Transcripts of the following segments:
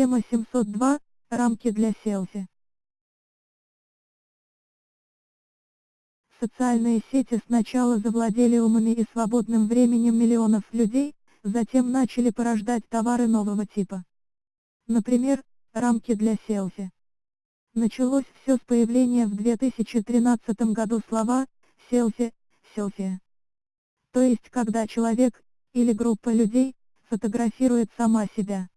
Тема 702. Рамки для селфи. Социальные сети сначала завладели умами и свободным временем миллионов людей, затем начали порождать товары нового типа. Например, рамки для селфи. Началось все с появления в 2013 году слова «селфи», «селфи». То есть когда человек, или группа людей, фотографирует сама себя.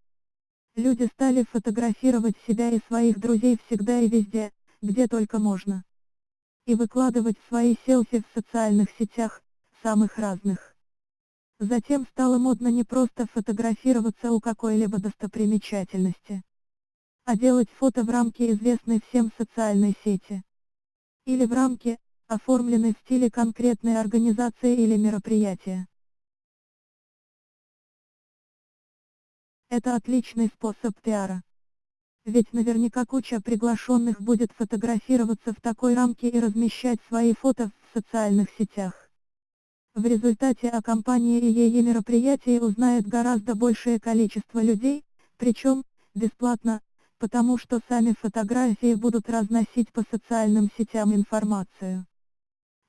Люди стали фотографировать себя и своих друзей всегда и везде, где только можно. И выкладывать свои селфи в социальных сетях, самых разных. Затем стало модно не просто фотографироваться у какой-либо достопримечательности, а делать фото в рамке известной всем социальной сети. Или в рамке, оформленной в стиле конкретной организации или мероприятия. Это отличный способ пиара. Ведь наверняка куча приглашенных будет фотографироваться в такой рамке и размещать свои фото в социальных сетях. В результате о компании и ее мероприятии узнает гораздо большее количество людей, причем, бесплатно, потому что сами фотографии будут разносить по социальным сетям информацию.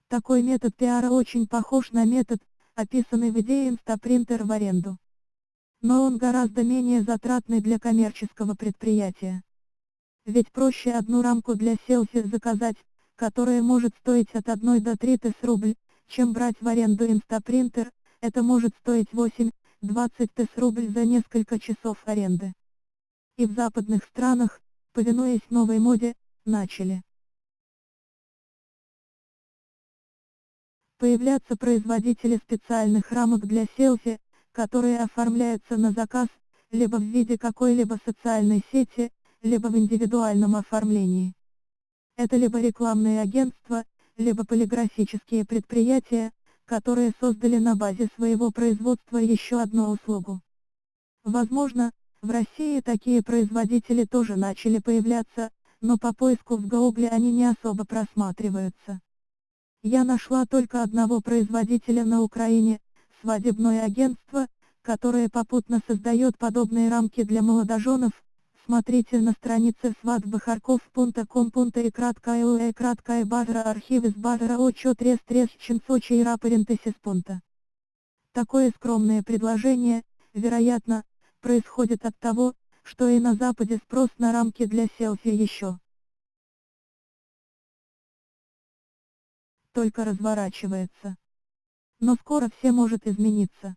Такой метод пиара очень похож на метод, описанный в идее инстапринтер в аренду но он гораздо менее затратный для коммерческого предприятия. Ведь проще одну рамку для селфи заказать, которая может стоить от 1 до 3 тысяч рубль, чем брать в аренду инстапринтер, это может стоить 8-20 тысяч рубль за несколько часов аренды. И в западных странах, повинуясь новой моде, начали появляться производители специальных рамок для селфи, которые оформляются на заказ, либо в виде какой-либо социальной сети, либо в индивидуальном оформлении. Это либо рекламные агентства, либо полиграфические предприятия, которые создали на базе своего производства еще одну услугу. Возможно, в России такие производители тоже начали появляться, но по поиску в Гугле они не особо просматриваются. Я нашла только одного производителя на Украине, свадебное агентство, которое попутно создает подобные рамки для молодоженов, смотрите на странице свадьбахарков.ком. и краткая базара архив из базара очо трес трес чинсочи и рапарентесис пунта. Такое скромное предложение, вероятно, происходит от того, что и на Западе спрос на рамки для селфи еще. Только разворачивается но скоро все может измениться.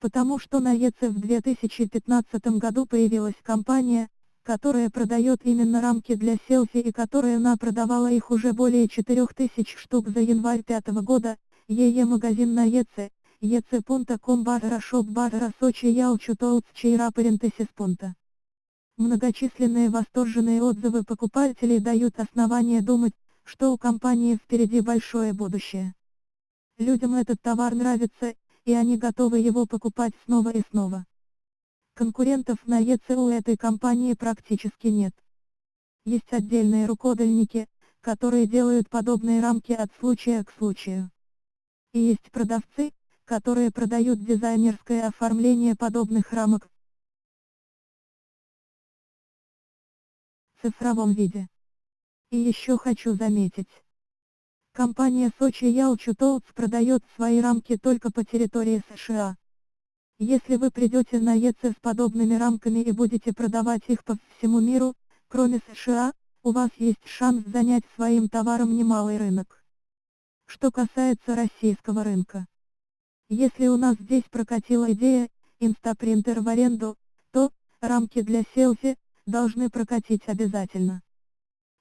Потому что на ЕЦ в 2015 году появилась компания, которая продает именно рамки для селфи и которая на продавала их уже более 4000 штук за январь 5 года, ЕЕ магазин на ЕЦ, ec.com барра шоп барра сочи ялчу толц чейра парентесис пунта. Многочисленные восторженные отзывы покупателей дают основания думать, что у компании впереди большое будущее. Людям этот товар нравится, и они готовы его покупать снова и снова. Конкурентов на ЕЦ у этой компании практически нет. Есть отдельные рукодельники, которые делают подобные рамки от случая к случаю. И есть продавцы, которые продают дизайнерское оформление подобных рамок в цифровом виде. И еще хочу заметить, Компания Сочи Ялчу Толц продает свои рамки только по территории США. Если вы придете на ЕЦ с подобными рамками и будете продавать их по всему миру, кроме США, у вас есть шанс занять своим товаром немалый рынок. Что касается российского рынка. Если у нас здесь прокатила идея, инстапринтер в аренду, то, рамки для селфи, должны прокатить обязательно.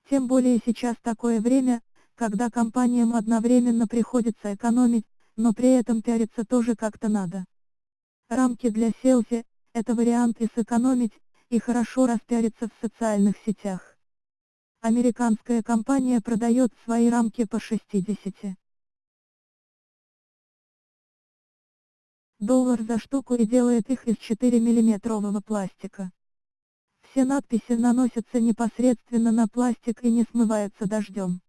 Тем более сейчас такое время, когда компаниям одновременно приходится экономить, но при этом пиариться тоже как-то надо. Рамки для селфи – это вариант и сэкономить, и хорошо распиариться в социальных сетях. Американская компания продает свои рамки по 60 доллар за штуку и делает их из 4 миллиметрового пластика. Все надписи наносятся непосредственно на пластик и не смываются дождем.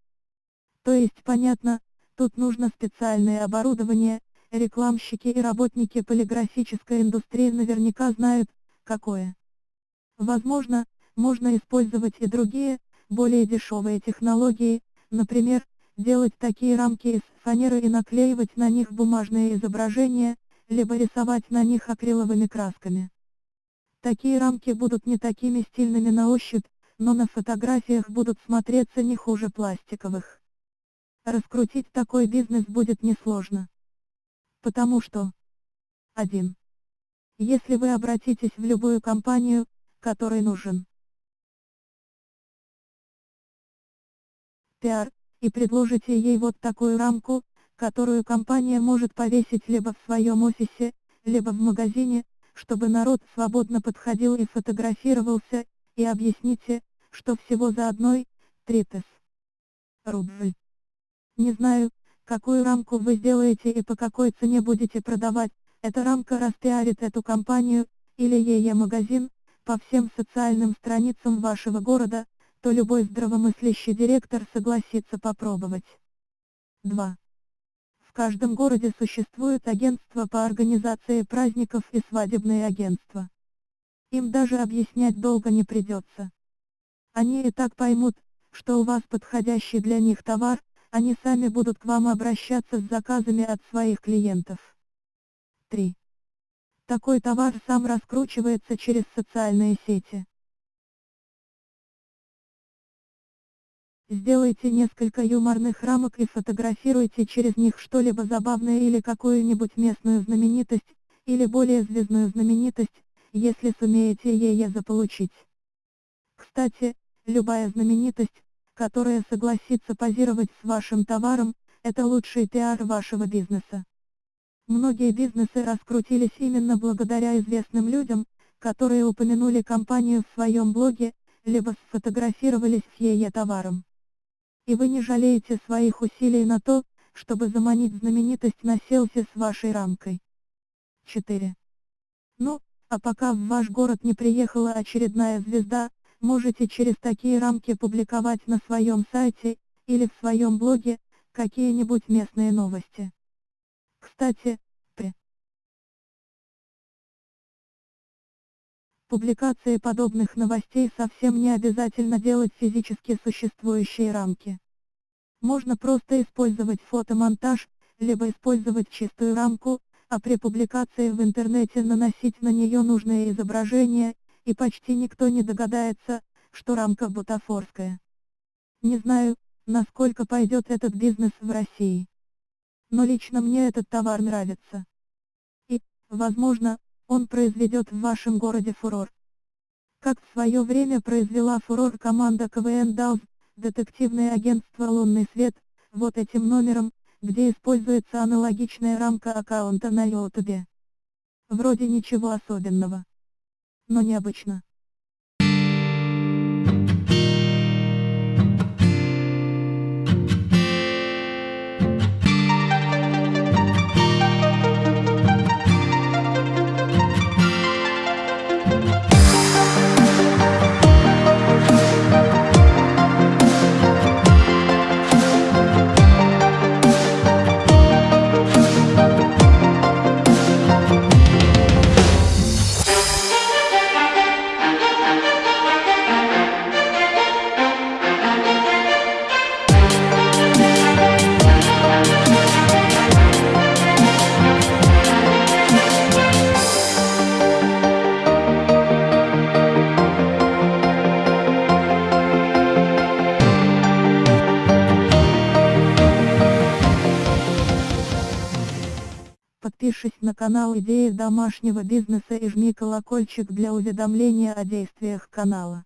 То есть понятно, тут нужно специальное оборудование, рекламщики и работники полиграфической индустрии наверняка знают, какое. Возможно, можно использовать и другие, более дешевые технологии, например, делать такие рамки из фанеры и наклеивать на них бумажные изображения, либо рисовать на них акриловыми красками. Такие рамки будут не такими стильными на ощупь, но на фотографиях будут смотреться не хуже пластиковых. Раскрутить такой бизнес будет несложно. Потому что 1. Если вы обратитесь в любую компанию, которой нужен пиар, и предложите ей вот такую рамку, которую компания может повесить либо в своем офисе, либо в магазине, чтобы народ свободно подходил и фотографировался, и объясните, что всего за одной, тритес. Рубль. Не знаю, какую рамку вы сделаете и по какой цене будете продавать, эта рамка распиарит эту компанию, или ее магазин, по всем социальным страницам вашего города, то любой здравомыслящий директор согласится попробовать. 2. В каждом городе существует агентство по организации праздников и свадебные агентства. Им даже объяснять долго не придется. Они и так поймут, что у вас подходящий для них товар, они сами будут к вам обращаться с заказами от своих клиентов. 3. Такой товар сам раскручивается через социальные сети. Сделайте несколько юморных рамок и фотографируйте через них что-либо забавное или какую-нибудь местную знаменитость, или более звездную знаменитость, если сумеете ее заполучить. Кстати, любая знаменитость, которая согласится позировать с вашим товаром, это лучший пиар вашего бизнеса. Многие бизнесы раскрутились именно благодаря известным людям, которые упомянули компанию в своем блоге, либо сфотографировались с ее товаром. И вы не жалеете своих усилий на то, чтобы заманить знаменитость на селфи с вашей рамкой. 4. Ну, а пока в ваш город не приехала очередная звезда, можете через такие рамки публиковать на своем сайте, или в своем блоге, какие-нибудь местные новости. Кстати, при публикации подобных новостей совсем не обязательно делать физически существующие рамки. Можно просто использовать фотомонтаж, либо использовать чистую рамку, а при публикации в интернете наносить на нее нужные изображения, и почти никто не догадается, что рамка бутафорская. Не знаю, насколько пойдет этот бизнес в России. Но лично мне этот товар нравится. И, возможно, он произведет в вашем городе фурор. Как в свое время произвела фурор команда КВН Даус, детективное агентство «Лунный свет», вот этим номером, где используется аналогичная рамка аккаунта на YouTube. Вроде ничего особенного. Но необычно. На канал Идеи домашнего бизнеса и жми колокольчик для уведомления о действиях канала.